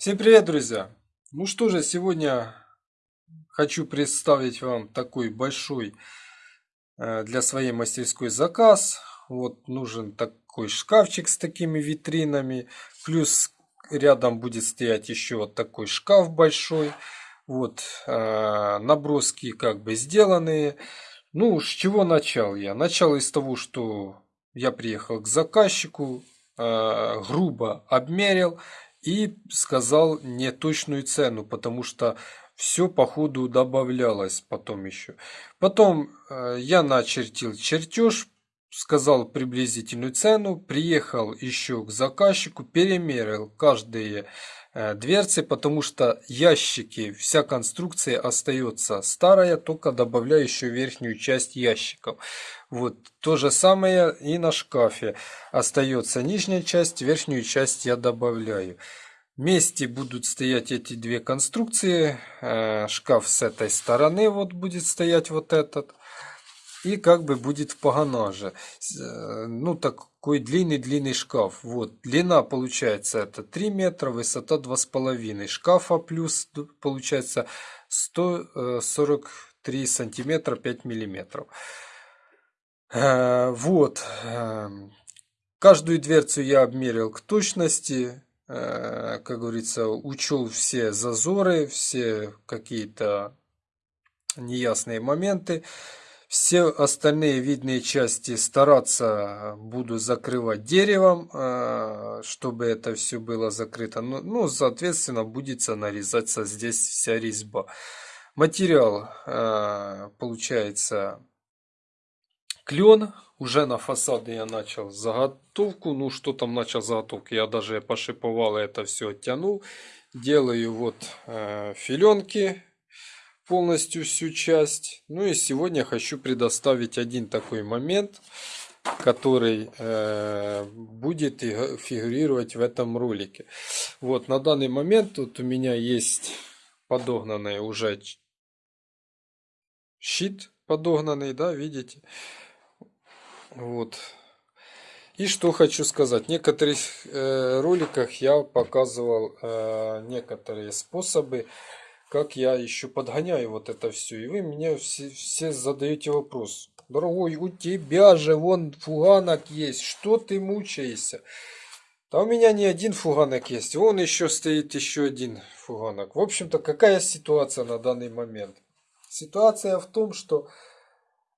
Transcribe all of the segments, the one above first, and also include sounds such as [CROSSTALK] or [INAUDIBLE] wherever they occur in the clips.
Всем привет, друзья! Ну что же, сегодня хочу представить вам такой большой э, для своей мастерской заказ. Вот нужен такой шкафчик с такими витринами. Плюс рядом будет стоять еще вот такой шкаф большой. Вот э, наброски как бы сделанные. Ну, с чего начал я? Начал из того, что я приехал к заказчику, э, грубо обмерил и сказал неточную цену, потому что все по ходу добавлялось потом еще. Потом э, я начертил чертеж, сказал приблизительную цену, приехал еще к заказчику, перемерил каждые дверцы, потому что ящики, вся конструкция остается старая, только добавляю еще верхнюю часть ящиков. Вот то же самое и на шкафе. Остается нижняя часть, верхнюю часть я добавляю. Вместе будут стоять эти две конструкции. Э, шкаф с этой стороны вот будет стоять вот этот. И как бы будет в погонаже. Э, ну, такой длинный-длинный шкаф. Вот, длина получается это 3 метра, высота 2,5. Шкафа плюс получается 143 сантиметра 5 миллиметров. Э, вот. Эм, каждую дверцу я обмерил к точности. Э, как говорится, учел все зазоры, все какие-то неясные моменты. Все остальные видные части стараться буду закрывать деревом, э, чтобы это все было закрыто. Ну, ну соответственно, будет нарезаться здесь вся резьба. Материал получается клен. Уже на фасаде я начал заготовку. Ну, что там начал заготовку? Я даже пошиповал это все оттянул. Делаю вот э, филенки полностью всю часть. Ну и сегодня хочу предоставить один такой момент, который э, будет фигурировать в этом ролике. Вот на данный момент тут у меня есть подогнанный уже щит подогнанный, да, видите? Вот. И что хочу сказать. В некоторых э, роликах я показывал э, некоторые способы, как я еще подгоняю вот это все. И вы меня все, все задаете вопрос. Дорогой, у тебя же вон фуганок есть. Что ты мучаешься? Да у меня не один фуганок есть. Вон еще стоит еще один фуганок. В общем-то, какая ситуация на данный момент? Ситуация в том, что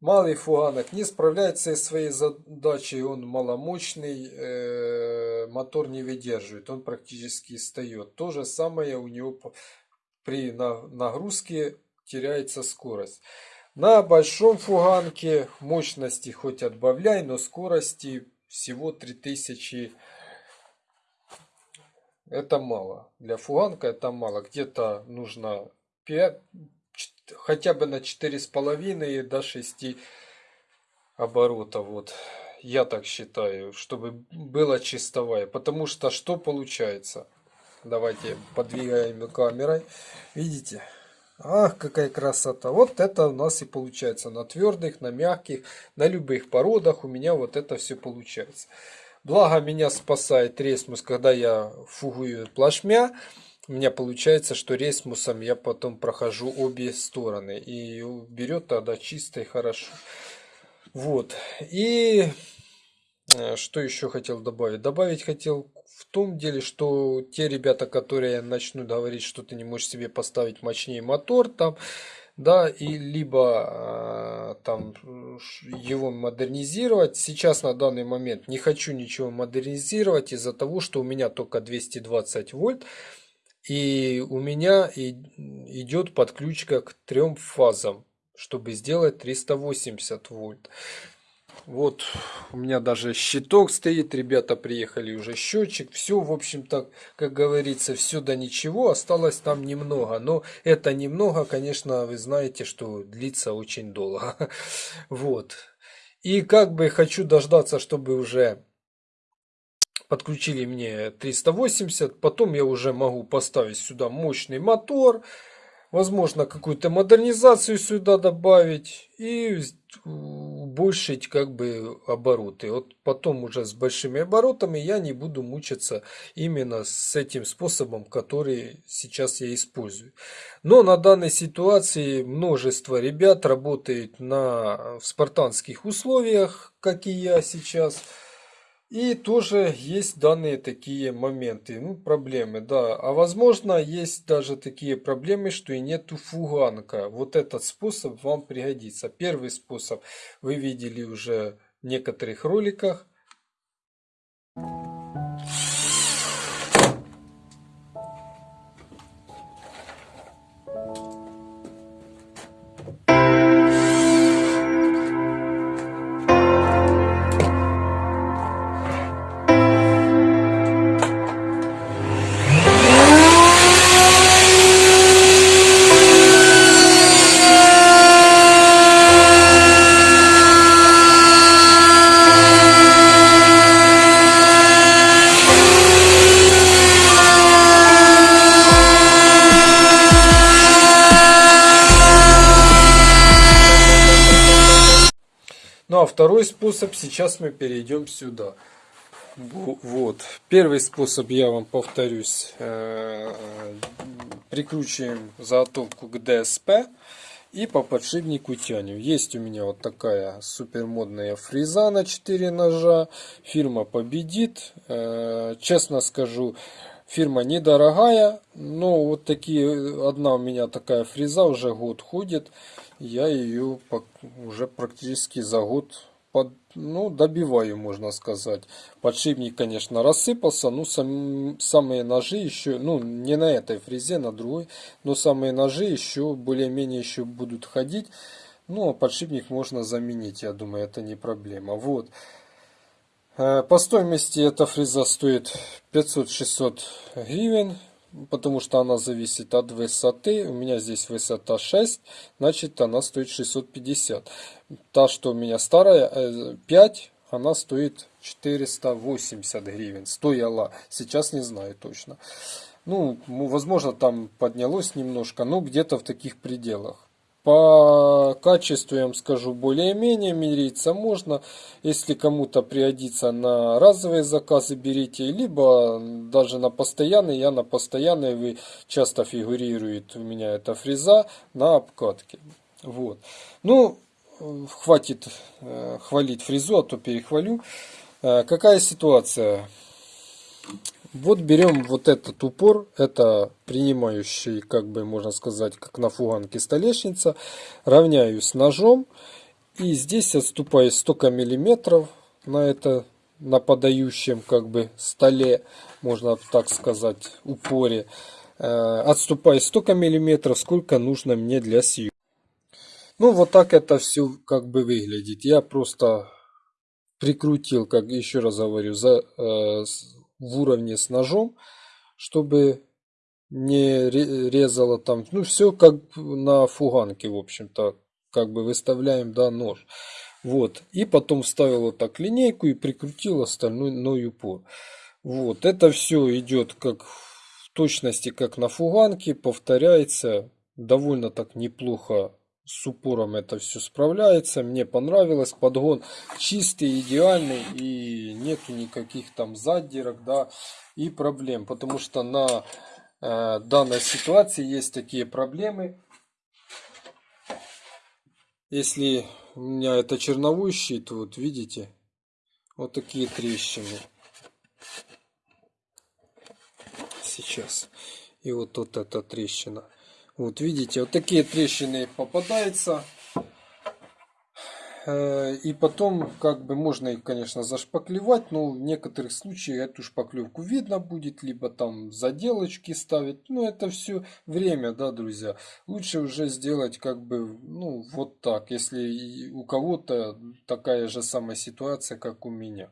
Малый фуганок не справляется со своей задачей, он маломощный, э, мотор не выдерживает, он практически встает. То же самое у него при нагрузке теряется скорость. На большом фуганке мощности хоть отбавляй, но скорости всего 3000 это мало. Для фуганка это мало. Где-то нужно 5, хотя бы на четыре с половиной до 6 оборотов. Вот. Я так считаю, чтобы было чистовая. Потому что что получается? Давайте подвигаем камерой. Видите? Ах, какая красота. Вот это у нас и получается. На твердых, на мягких, на любых породах у меня вот это все получается. Благо меня спасает ресмус, когда я фугую плашмя у меня получается, что рейсмусом я потом прохожу обе стороны. И берет тогда чисто и хорошо. Вот. И э, что еще хотел добавить? Добавить хотел в том деле, что те ребята, которые начнут говорить, что ты не можешь себе поставить мощнее мотор там, да, и либо э, там его модернизировать. Сейчас на данный момент не хочу ничего модернизировать из-за того, что у меня только 220 вольт. И у меня идет подключка к трем фазам, чтобы сделать 380 вольт. Вот у меня даже щиток стоит, ребята приехали уже счетчик. Все, в общем-то, как говорится, все до ничего, осталось там немного. Но это немного, конечно, вы знаете, что длится очень долго. [LAUGHS] Вот. И как бы хочу дождаться, чтобы уже подключили мне 380, потом я уже могу поставить сюда мощный мотор, Возможно, какую-то модернизацию сюда добавить и убольшить как бы обороты. Вот потом уже с большими оборотами я не буду мучиться именно с этим способом, который сейчас я использую. Но на данной ситуации множество ребят работает на в спартанских условиях, как и я сейчас. И тоже есть данные такие моменты, ну, проблемы, да. А возможно, есть даже такие проблемы, что и нету фуганка. Вот этот способ вам пригодится. Первый способ вы видели уже в некоторых роликах. Ну а второй способ, сейчас мы перейдем сюда. Вот. Первый способ, я вам повторюсь, э, прикручиваем заготовку к ДСП и по подшипнику тянем. Есть у меня вот такая супер модная фреза на 4 ножа. Фирма победит. Э, честно скажу, фирма недорогая, но вот такие, одна у меня такая фреза уже год ходит я ее уже практически за год под, ну, добиваю, можно сказать. Подшипник, конечно, рассыпался, но сам, самые ножи еще, ну, не на этой фрезе, на другой, но самые ножи еще более-менее еще будут ходить. Ну, а подшипник можно заменить, я думаю, это не проблема. Вот. Э, по стоимости эта фреза стоит 500-600 гривен потому что она зависит от высоты. У меня здесь высота 6, значит она стоит 650. Та, что у меня старая, 5, э, она стоит 480 гривен. Стояла, сейчас не знаю точно. Ну, возможно, там поднялось немножко, но где-то в таких пределах. По качеству, я вам скажу, более-менее мириться можно. Если кому-то пригодится на разовые заказы, берите. Либо даже на постоянные. Я на постоянные, вы часто фигурирует у меня эта фреза на обкатке. Вот. Ну, хватит э, хвалить фрезу, а то перехвалю. Э, какая ситуация? Вот берем вот этот упор, это принимающий, как бы можно сказать, как на фуганке столешница. Равняю с ножом. И здесь отступаю столько миллиметров на это, на подающем как бы столе, можно так сказать, упоре. Э, отступаю столько миллиметров, сколько нужно мне для съемки. Ну, вот так это все как бы выглядит. Я просто прикрутил, как еще раз говорю, за, э, в уровне с ножом, чтобы не резало там, ну все как на фуганке, в общем-то, как бы выставляем, да, нож. Вот, и потом вставил вот так линейку и прикрутил остальной упор. Вот, это все идет как в точности, как на фуганке, повторяется, довольно так неплохо с упором это все справляется. Мне понравилось. Подгон чистый, идеальный. И нету никаких там задирок, да, и проблем. Потому что на э, данной ситуации есть такие проблемы. Если у меня это черновой щит, вот видите, вот такие трещины. Сейчас. И вот тут эта трещина. Вот видите, вот такие трещины попадаются. Э, и потом, как бы, можно их, конечно, зашпаклевать, но в некоторых случаях эту шпаклевку видно будет, либо там заделочки ставить. Ну, это все время, да, друзья. Лучше уже сделать, как бы, ну, вот так, если у кого-то такая же самая ситуация, как у меня.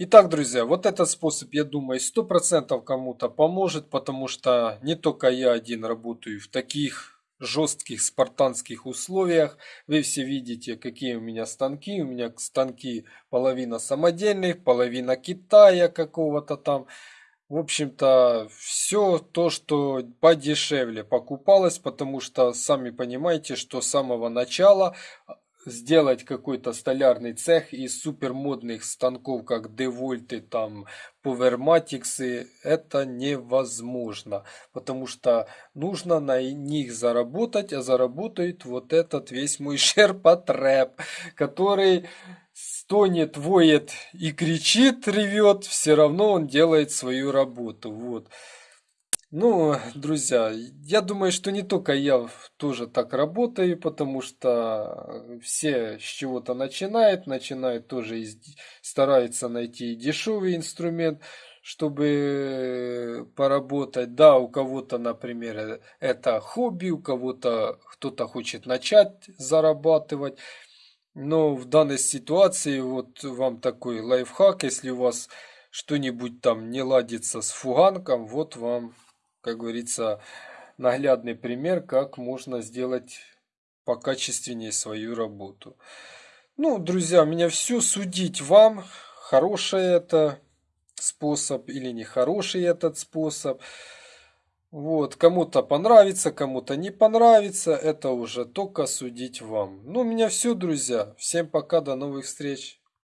Итак, друзья, вот этот способ, я думаю, 100% кому-то поможет, потому что не только я один работаю в таких жестких спартанских условиях. Вы все видите, какие у меня станки. У меня станки половина самодельных, половина Китая какого-то там. В общем-то, все то, что подешевле покупалось, потому что сами понимаете, что с самого начала сделать какой-то столярный цех из супермодных станков, как Девольты, там, Powermatics, это невозможно. Потому что нужно на них заработать, а заработает вот этот весь мой [LAUGHS] шерпотреб, который стонет, воет и кричит, ревет, все равно он делает свою работу. Вот. Ну, друзья, я думаю, что не только я тоже так работаю, потому что все с чего-то начинают, начинают тоже стараются найти дешевый инструмент, чтобы поработать. Да, у кого-то, например, это хобби, у кого-то кто-то хочет начать зарабатывать. Но в данной ситуации вот вам такой лайфхак, если у вас что-нибудь там не ладится с фуганком, вот вам как говорится, наглядный пример, как можно сделать покачественнее свою работу. Ну, друзья, меня все. Судить вам, хороший это способ или нехороший этот способ. Вот, кому-то понравится, кому-то не понравится, это уже только судить вам. Ну, у меня все, друзья. Всем пока, до новых встреч.